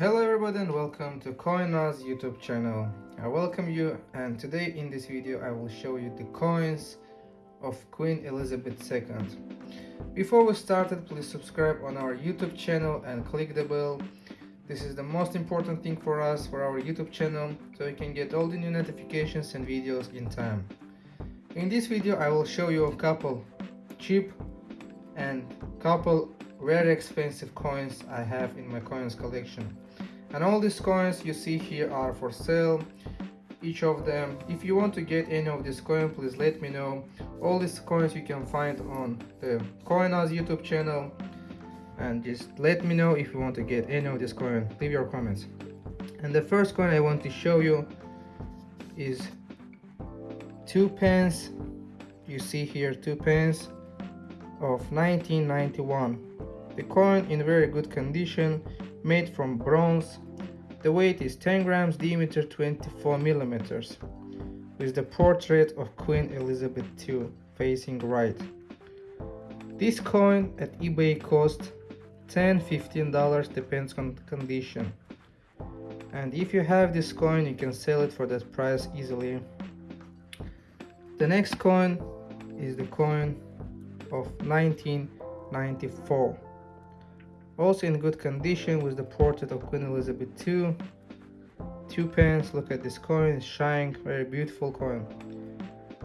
Hello everybody and welcome to CoinNaz YouTube channel. I welcome you and today in this video I will show you the coins of Queen Elizabeth II. Before we started please subscribe on our YouTube channel and click the bell. This is the most important thing for us for our YouTube channel so you can get all the new notifications and videos in time. In this video I will show you a couple cheap and couple very expensive coins I have in my coins collection. And all these coins you see here are for sale each of them. If you want to get any of this coin please let me know. All these coins you can find on the Coiners youtube channel. And just let me know if you want to get any of this coin. Leave your comments. And the first coin i want to show you is two pence. You see here two pence of 1991 the coin in very good condition, made from bronze. The weight is 10 grams, diameter 24 millimeters, with the portrait of Queen Elizabeth II facing right. This coin at eBay cost 10 15 dollars depends on condition and if you have this coin you can sell it for that price easily the next coin is the coin of 1994 also in good condition with the portrait of Queen Elizabeth II two pence look at this coin it's shining very beautiful coin.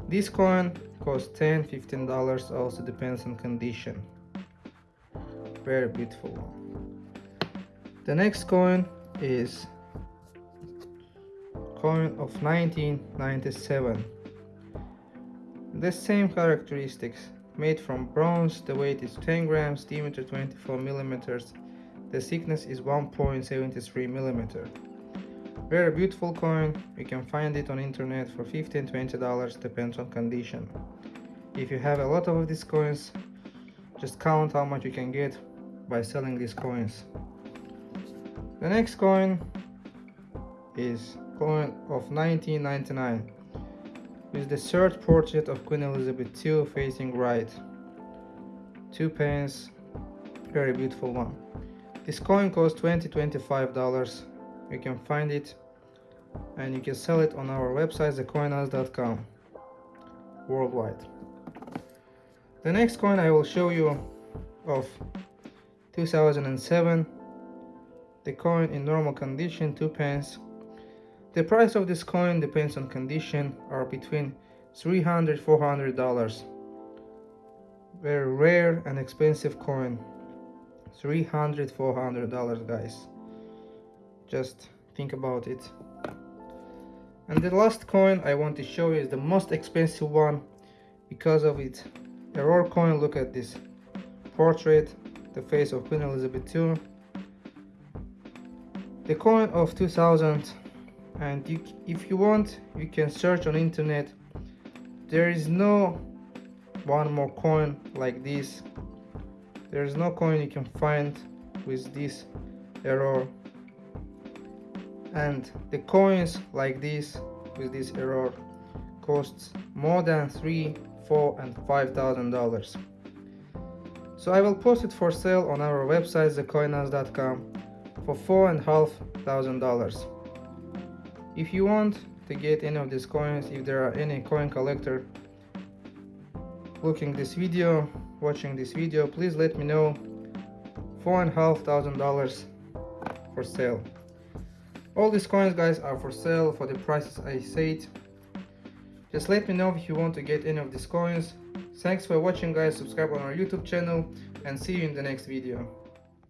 This coin costs 10 15 dollars also depends on condition. Very beautiful one. The next coin is coin of 1997 the same characteristics made from bronze. The weight is 10 grams diameter 24 millimeters. The thickness is 1.73 millimeter. Very beautiful coin. You can find it on internet for 15 20 dollars depends on condition. If you have a lot of these coins just count how much you can get by selling these coins. The next coin is coin of 1999 with the third portrait of Queen Elizabeth II facing right. Two pence, very beautiful one. This coin costs 20 25 dollars. You can find it and you can sell it on our website thecoinaz.com worldwide. The next coin I will show you of 2007 the coin in normal condition 2 pence the price of this coin depends on condition are between 300 400 dollars. Very rare and expensive coin. 300 400 dollars guys. Just think about it. And the last coin I want to show you is the most expensive one because of its error coin. Look at this portrait, the face of Queen Elizabeth II. The coin of 2000 and you, if you want you can search on internet. There is no one more coin like this. There is no coin you can find with this error. And the coins like this with this error costs more than three four and five thousand dollars. So i will post it for sale on our website thecoinaz.com for four and a half thousand dollars if you want to get any of these coins if there are any coin collector looking this video watching this video please let me know. four and a half thousand dollars for sale. All these coins guys are for sale for the prices i said. Just let me know if you want to get any of these coins. Thanks for watching guys. Subscribe on our youtube channel and see you in the next video